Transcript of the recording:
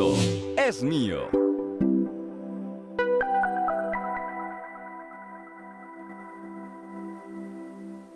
mundo es mío.